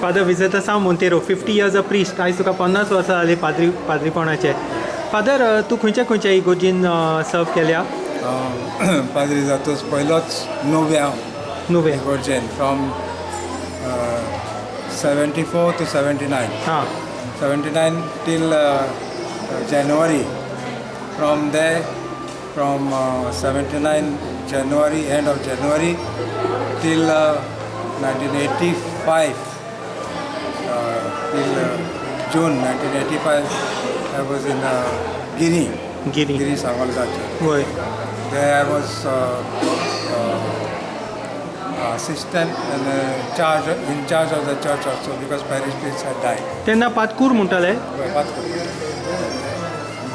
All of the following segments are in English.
Father विजत सामून Monteiro fifty years a priest आयज तुका पन्नास वर्सां जाली पाद्री पाद्रीपणाचे. फादर तूं खंयच्या खंयच्या इगोजीन सर्व केल्या? पाद्री जातूच पयलोच नुव्या हांव नुवें इगोर्जेन from seventy four to seventy nine हां. Seventy nine till January from the from seventy nine January end of January till nineteen eighty five till uh, June 1985, I was in uh, Guinea, गिरी Guinea Samalgacha. वय There I was uh, uh, assistant and uh, charge, in charge of the church also because parish priest had died. तेन्ना पातकूर म्हणटाले बात करूं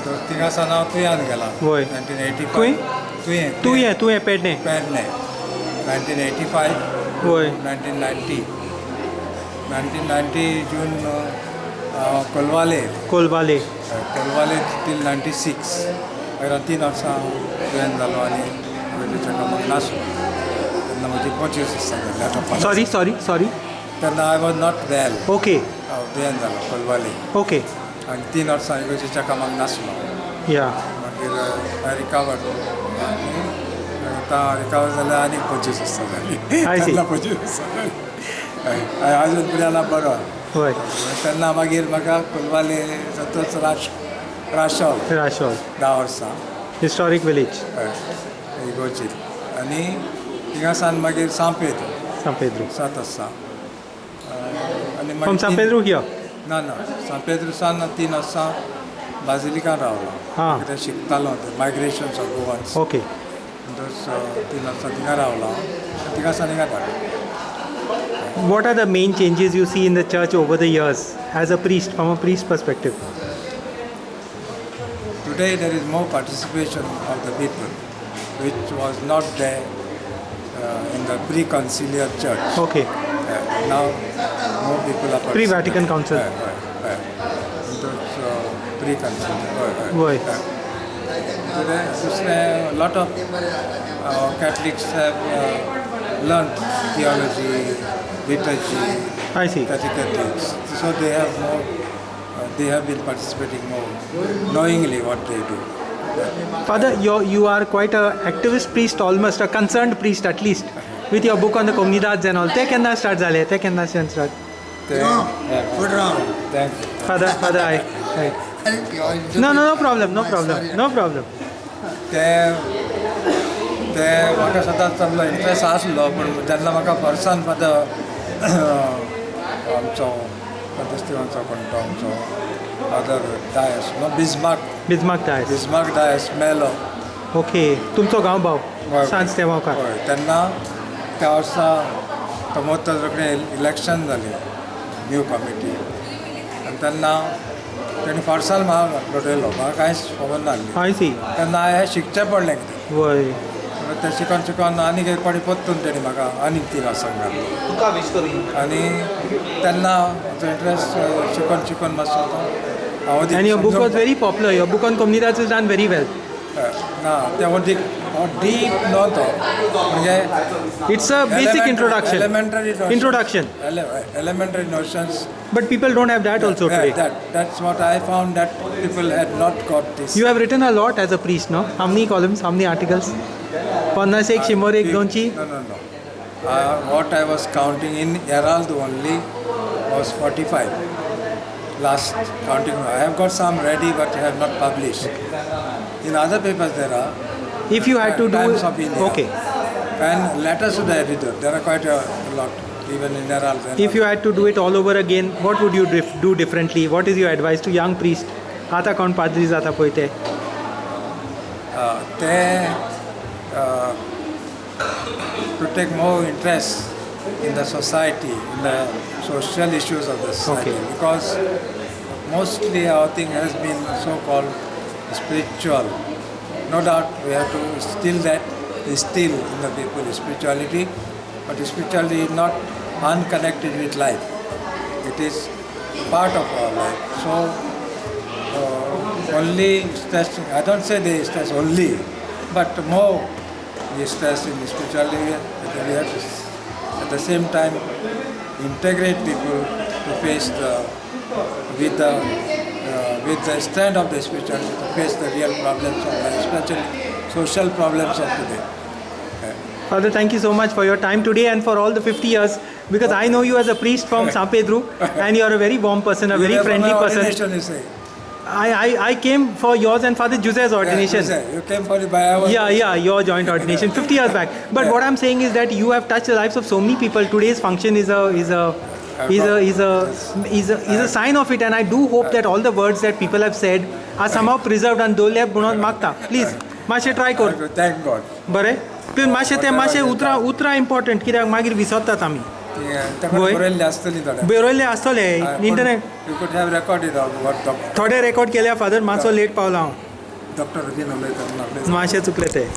तो थिंगा सावन हांव तुयेन गेला वय. नायन्टीन एटी खंय? तुयें तुवें तुवें Pedne Pedne nineteen eighty five वय नायन्टीन नायन्टी नायन्टीन नायन्टी जून हांव Colvale. Colvale Colvale till ninety six मागीर तीन वर्सां हांव तुयेन जालो आनी वेगळीच्या कामाक नासलो तेन्ना म्हजी पंचवीस वर्सां जाली आतां सॉरी सॉरी सॉरी तेन्ना I was not well okay हांव जालो कोलवाले। ओके आनी तीन वर्सां इगर्जेच्या कामाक नासलो या मागीर हांवें रिकावर आनी आतां रिकावर जाल्यार आनीक पंचवीस वर्सां जाली I see. तेन्ना पंचवीस वर्सां जाली हय आजून पुण्याला बरो. वय तेन्ना मागीर म्हाका कोलवाले जातूच राश राशोल राशोल धा वर्सां हिस्टॉरीक विलेज हय. इगोर्जी आनी थिंगा सावन मागीर San Pedro. सात वर्सां आनी Pedro here? ना ना. सांपेद्र सावन तीन वर्सां बाजिलिकान रावलो. कितें शिकतालो ते मायग्रेशन्स ऑफ Okay. दोस तीन वर्सां थिंगा रावलो. थिंगा सावन हिंगा धाडलो what are the main changes you see in the church over the years as a priest, from a priest perspective? Today there is more participation of the people, which was not there uh, in the pre-conciliar church. Okay. Uh, now more people are Pre-Vatican Council. Uh, uh, pre-conciliar. Why? Uh, today, a lot of uh, Catholics have uh, learned theology, liturgy, I see. catechetics. So they have more, uh, they have been participating more knowingly what they do. Father, you you are quite an activist priest, almost a concerned priest at least, with your book on the comunidades and all. Take kenda start zale, Take kenda start. Put wrong. Thank you. Father, Father, I. I. No, no, no problem, no problem, no problem. They ते म्हाका सदांच तांचो interest आसलो पूण जेन्ना म्हाका वर्सान father आमचो फादर कोण तो आमचो फादर डायस नो बिजमार्क बिजमार्क दायस बिजमार्क डायस मेलो ओके तुमचो गांव भाव. सांज तेवावकार हय तेन्ना त्या वर्सा प्रमोद रोखडें इलेक्शन जालें न्यू कमिटी आनी तेन्ना तेणी फार्साल म्हाका घडयलो म्हाका कांयच खबर नासली तेन्ना हांवें शिकचें पडलें कितें वय म्हणून तें शिकून शिकून आनीक एक पाटी परतून तेणी म्हाका आनीक तीन वर्सां घातलो आनी तेन्ना म्हजो इंट्रस्ट शिकून शिकून मातसो हांव And your book was very popular. Your book on comunidades is done very well. ना तें deep, no. It's a basic introduction. Elementary notions. Introduction. Ele elementary notions. But people don't have that, that also today. That, that's what I found that people had not got this. You have written a lot as a priest, no? How many columns, how many articles? Pannas ek, uh, shimor ek, donchi? No, no, no. Uh, what I was counting in Herald only was 45. Last counting, I have got some ready but I have not published. In other papers there are If you had to do Times of India. okay, And letters to the editor. There are quite a lot. Even in Herald. there if are- you had to do it all over again, what would you dif- do differently? What is your advice to young priest? आता कोण पाद्री जाता पळय ते uh, they uh, to take more interest in the society, in the social issues of the society, Okay. because mostly our thing has been so-called spiritual. No doubt we have to still that instill in the people spirituality, but spirituality is not unconnected with life. It is part of our life. So uh, only stress, I don't say they stress only, but more we stress in spirituality. We have to, at the same time, integrate people to face the with the with the strength of the spirituality to face the real problems of life, especially social problems of today. Father, thank you so much for your time today and for all the 50 years because I know you as a priest from San Pedro and you are a very warm person, a very friendly person. I, I, I came for yours and Father Jose's Yeah, ordination. you say. You came for the Bayawa. Yeah, yeah, your joint ordination 50 years back. But Yeah. what I'm saying is that you have touched the lives of so many people. Today's function is a is a is a is a is a, is a sign of it, and I do hope that all the words that people have said are somehow preserved and dole म्हणून मागता please मातशें try कर Thank God. बरें please मातशें तें मातशें उतरां उतरां इम्पॉर्टंट कित्याक मागीर विसरतात आमी. बरयल्ली आसतली इंटरनेट थोडे रेकॉर्ड केल्या फादर मातसो लेट पावला हांव डॉक्टर मातशें चुकलें तें